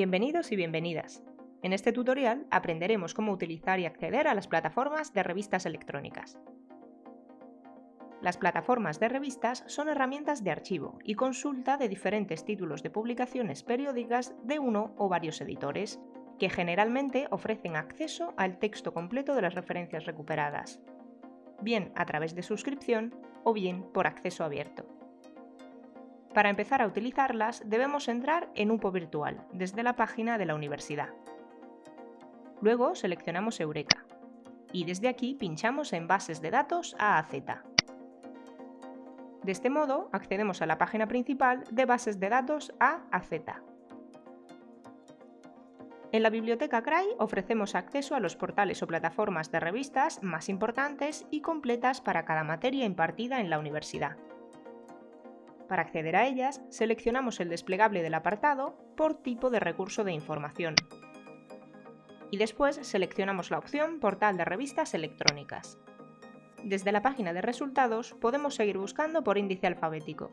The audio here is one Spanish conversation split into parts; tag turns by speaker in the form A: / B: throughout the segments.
A: Bienvenidos y bienvenidas. En este tutorial aprenderemos cómo utilizar y acceder a las plataformas de revistas electrónicas. Las plataformas de revistas son herramientas de archivo y consulta de diferentes títulos de publicaciones periódicas de uno o varios editores, que generalmente ofrecen acceso al texto completo de las referencias recuperadas, bien a través de suscripción o bien por acceso abierto. Para empezar a utilizarlas debemos entrar en UPO virtual desde la página de la universidad. Luego seleccionamos Eureka y desde aquí pinchamos en Bases de datos A a Z. De este modo accedemos a la página principal de Bases de datos A a Z. En la biblioteca CRAI ofrecemos acceso a los portales o plataformas de revistas más importantes y completas para cada materia impartida en la universidad. Para acceder a ellas, seleccionamos el desplegable del apartado por tipo de recurso de información. Y después seleccionamos la opción Portal de revistas electrónicas. Desde la página de resultados podemos seguir buscando por índice alfabético.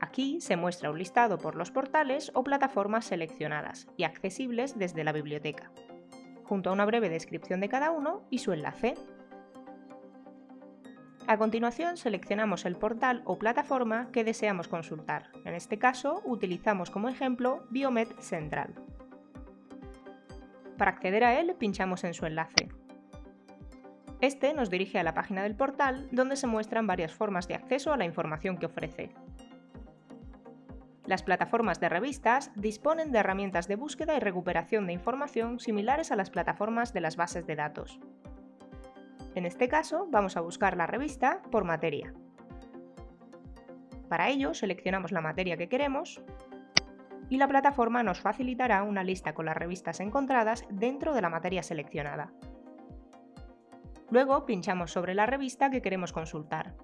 A: Aquí se muestra un listado por los portales o plataformas seleccionadas y accesibles desde la biblioteca, junto a una breve descripción de cada uno y su enlace. A continuación seleccionamos el portal o plataforma que deseamos consultar. En este caso utilizamos como ejemplo Biomed Central. Para acceder a él pinchamos en su enlace. Este nos dirige a la página del portal donde se muestran varias formas de acceso a la información que ofrece. Las plataformas de revistas disponen de herramientas de búsqueda y recuperación de información similares a las plataformas de las bases de datos. En este caso vamos a buscar la revista por materia. Para ello seleccionamos la materia que queremos y la plataforma nos facilitará una lista con las revistas encontradas dentro de la materia seleccionada. Luego pinchamos sobre la revista que queremos consultar.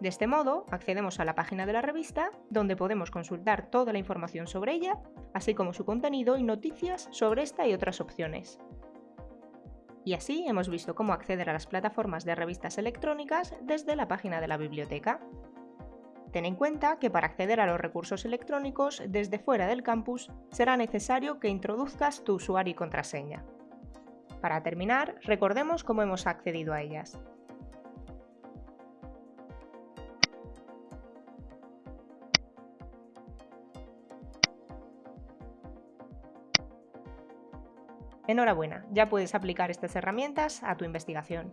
A: De este modo, accedemos a la página de la revista, donde podemos consultar toda la información sobre ella, así como su contenido y noticias sobre esta y otras opciones. Y así hemos visto cómo acceder a las plataformas de revistas electrónicas desde la página de la biblioteca. Ten en cuenta que para acceder a los recursos electrónicos desde fuera del campus será necesario que introduzcas tu usuario y contraseña. Para terminar, recordemos cómo hemos accedido a ellas. Enhorabuena, ya puedes aplicar estas herramientas a tu investigación.